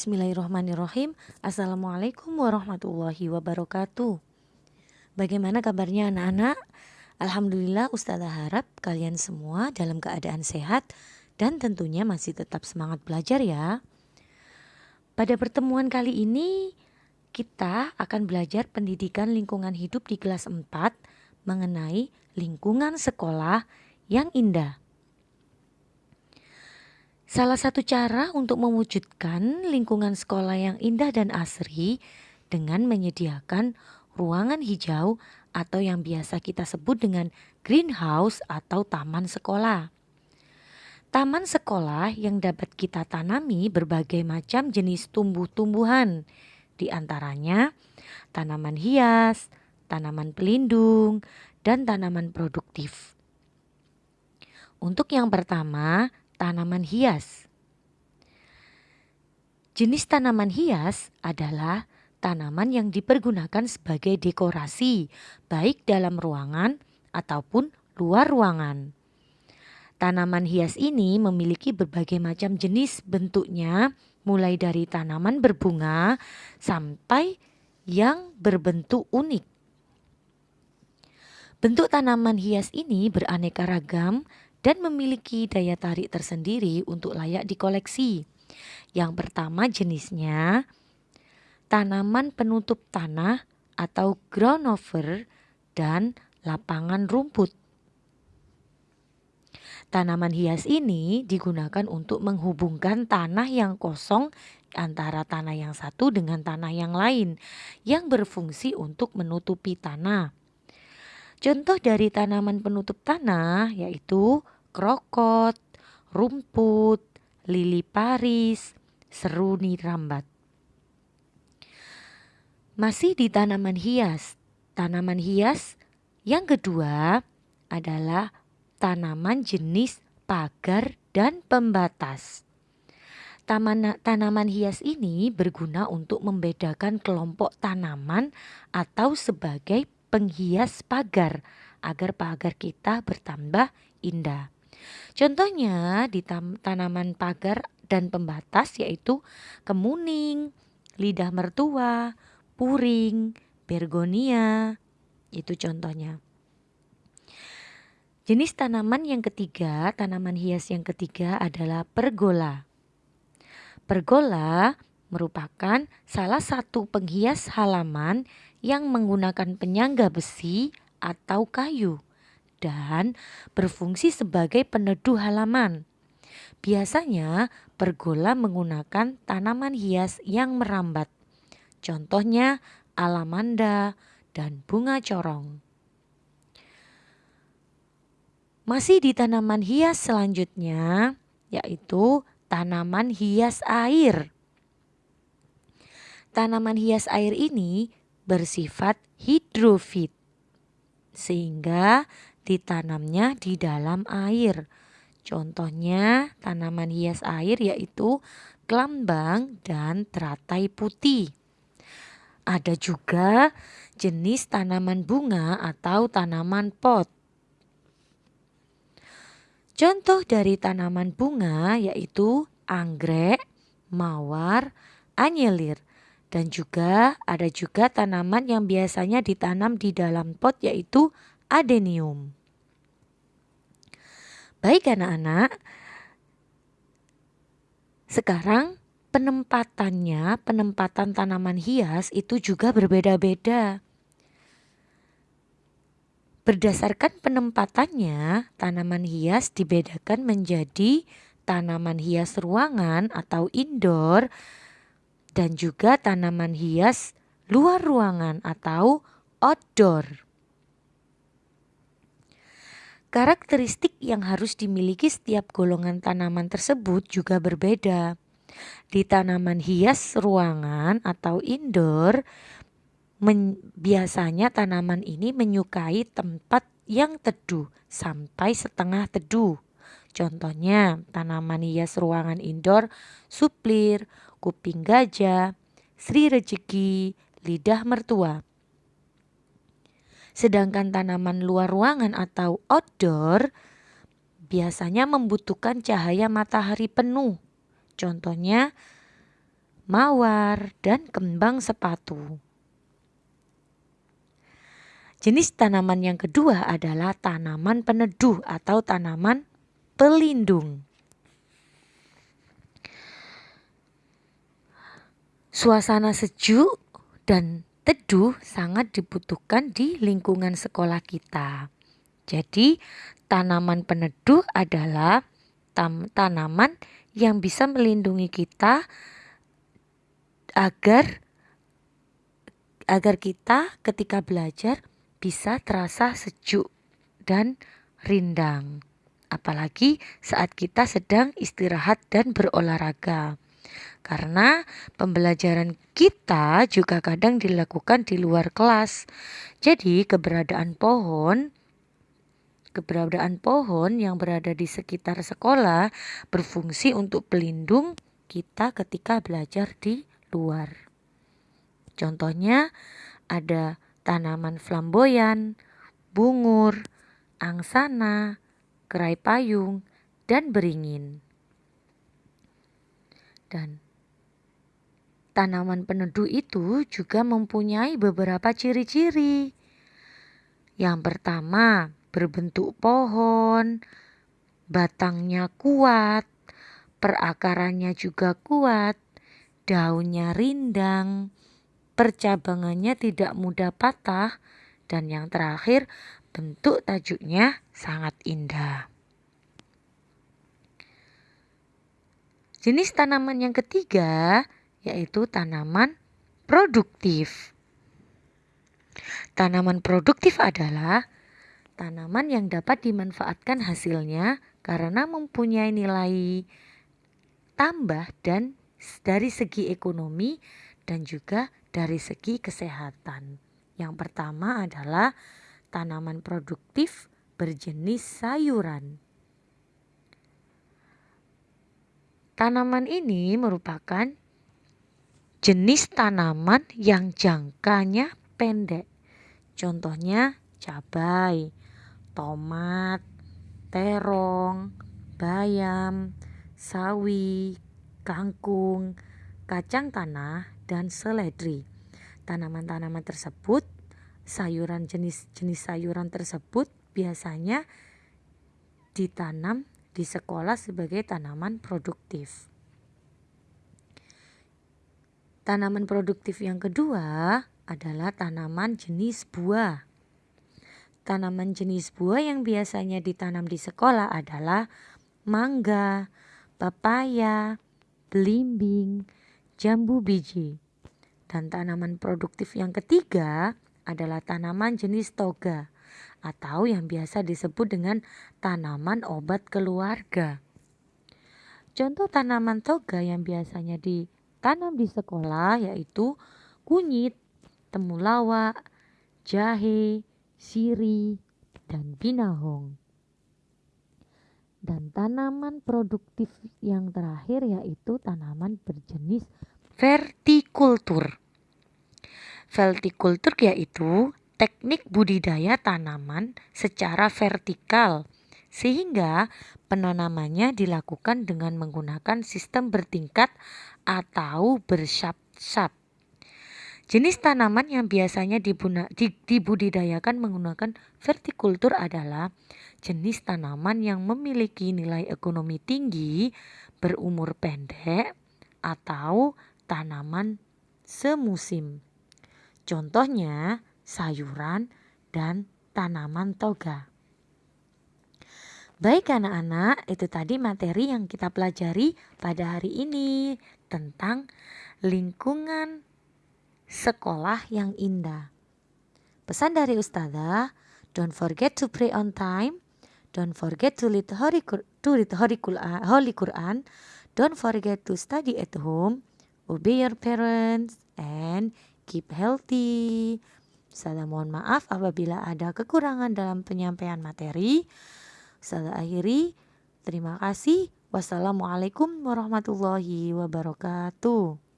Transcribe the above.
Bismillahirrahmanirrahim. Assalamualaikum warahmatullahi wabarakatuh. Bagaimana kabarnya anak-anak? Alhamdulillah Ustazah harap kalian semua dalam keadaan sehat dan tentunya masih tetap semangat belajar ya. Pada pertemuan kali ini kita akan belajar pendidikan lingkungan hidup di kelas 4 mengenai lingkungan sekolah yang indah. Salah satu cara untuk mewujudkan lingkungan sekolah yang indah dan asri dengan menyediakan ruangan hijau atau yang biasa kita sebut dengan greenhouse atau taman sekolah. Taman sekolah yang dapat kita tanami berbagai macam jenis tumbuh-tumbuhan, di antaranya tanaman hias, tanaman pelindung, dan tanaman produktif. Untuk yang pertama, tanaman hias. Jenis tanaman hias adalah tanaman yang dipergunakan sebagai dekorasi, baik dalam ruangan ataupun luar ruangan. Tanaman hias ini memiliki berbagai macam jenis bentuknya, mulai dari tanaman berbunga sampai yang berbentuk unik. Bentuk tanaman hias ini beraneka ragam dan memiliki daya tarik tersendiri untuk layak dikoleksi. Yang pertama jenisnya tanaman penutup tanah atau ground over dan lapangan rumput. Tanaman hias ini digunakan untuk menghubungkan tanah yang kosong antara tanah yang satu dengan tanah yang lain yang berfungsi untuk menutupi tanah. Contoh dari tanaman penutup tanah yaitu krokot, rumput, lili paris, seruni rambat. Masih di tanaman hias. Tanaman hias yang kedua adalah tanaman jenis pagar dan pembatas. Taman, tanaman hias ini berguna untuk membedakan kelompok tanaman atau sebagai penghias pagar agar pagar kita bertambah indah. Contohnya di tanaman pagar dan pembatas yaitu kemuning, lidah mertua, puring, bergonia. Itu contohnya. Jenis tanaman yang ketiga, tanaman hias yang ketiga adalah pergola. Pergola merupakan salah satu penghias halaman yang menggunakan penyangga besi atau kayu dan berfungsi sebagai peneduh halaman. Biasanya pergola menggunakan tanaman hias yang merambat. Contohnya alamanda dan bunga corong. Masih di tanaman hias selanjutnya yaitu tanaman hias air. Tanaman hias air ini bersifat hidrofit sehingga ditanamnya di dalam air. Contohnya tanaman hias air yaitu kelambang dan teratai putih. Ada juga jenis tanaman bunga atau tanaman pot. Contoh dari tanaman bunga yaitu anggrek, mawar, anyelir. Dan juga ada juga tanaman yang biasanya ditanam di dalam pot yaitu adenium. Baik anak-anak, sekarang penempatannya, penempatan tanaman hias itu juga berbeda-beda. Berdasarkan penempatannya, tanaman hias dibedakan menjadi tanaman hias ruangan atau indoor dan juga tanaman hias luar ruangan atau outdoor. Karakteristik yang harus dimiliki setiap golongan tanaman tersebut juga berbeda. Di tanaman hias ruangan atau indoor, men, biasanya tanaman ini menyukai tempat yang teduh sampai setengah teduh. Contohnya tanaman hias ruangan indoor, suplir, kuping gajah, sri rezeki, lidah mertua. Sedangkan tanaman luar ruangan atau outdoor biasanya membutuhkan cahaya matahari penuh. Contohnya mawar, dan kembang sepatu. Jenis tanaman yang kedua adalah tanaman peneduh atau tanaman pelindung. Suasana sejuk dan teduh sangat dibutuhkan di lingkungan sekolah kita. Jadi, tanaman peneduh adalah tanaman yang bisa melindungi kita agar agar kita ketika belajar bisa terasa sejuk dan rindang. Apalagi saat kita sedang istirahat dan berolahraga. Karena pembelajaran kita juga kadang dilakukan di luar kelas. Jadi keberadaan pohon keberadaan pohon yang berada di sekitar sekolah berfungsi untuk pelindung kita ketika belajar di luar. Contohnya ada tanaman flamboyan, bungur, angsana, kerai payung, dan beringin. Dan tanaman peneduh itu juga mempunyai beberapa ciri-ciri. Yang pertama, berbentuk pohon, batangnya kuat, perakarannya juga kuat, daunnya rindang, percabangannya tidak mudah patah, dan yang terakhir bentuk tajuknya sangat indah. Jenis tanaman yang ketiga yaitu tanaman produktif. Tanaman produktif adalah tanaman yang dapat dimanfaatkan hasilnya karena mempunyai nilai tambah dan dari segi ekonomi dan juga dari segi kesehatan. Yang pertama adalah tanaman produktif berjenis sayuran. Tanaman ini merupakan jenis tanaman yang jangkanya pendek. Contohnya cabai, tomat, terong, bayam, sawi, kangkung, kacang tanah, dan seledri. Tanaman-tanaman tersebut, sayuran jenis-jenis sayuran tersebut biasanya ditanam di sekolah sebagai tanaman produktif. Tanaman produktif yang kedua adalah tanaman jenis buah. Tanaman jenis buah yang biasanya ditanam di sekolah adalah mangga, pepaya, belimbing, jambu biji. Dan tanaman produktif yang ketiga adalah tanaman jenis toga atau yang biasa disebut dengan tanaman obat keluarga. Contoh tanaman toga yang biasanya ditanam di sekolah yaitu kunyit, temulawak, jahe, siri, dan binahong. Dan tanaman produktif yang terakhir yaitu tanaman berjenis vertikultur. Vertikultur yaitu teknik budidaya tanaman secara vertikal sehingga penanamannya dilakukan dengan menggunakan sistem bertingkat atau bersap-sap. Jenis tanaman yang biasanya dibudidayakan menggunakan vertikultur adalah jenis tanaman yang memiliki nilai ekonomi tinggi, berumur pendek, atau tanaman semusim. Contohnya sayuran dan tanaman toga. Baik anak-anak, itu tadi materi yang kita pelajari pada hari ini tentang lingkungan sekolah yang indah. Pesan dari Ustazah, don't forget to pray on time, don't forget to read Holy, to read Holy Quran, don't forget to study at home, obey your parents, and keep healthy. Saya mohon maaf apabila ada kekurangan dalam penyampaian materi. Saya akhiri. Terima kasih. Wassalamualaikum warahmatullahi wabarakatuh.